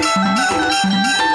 Música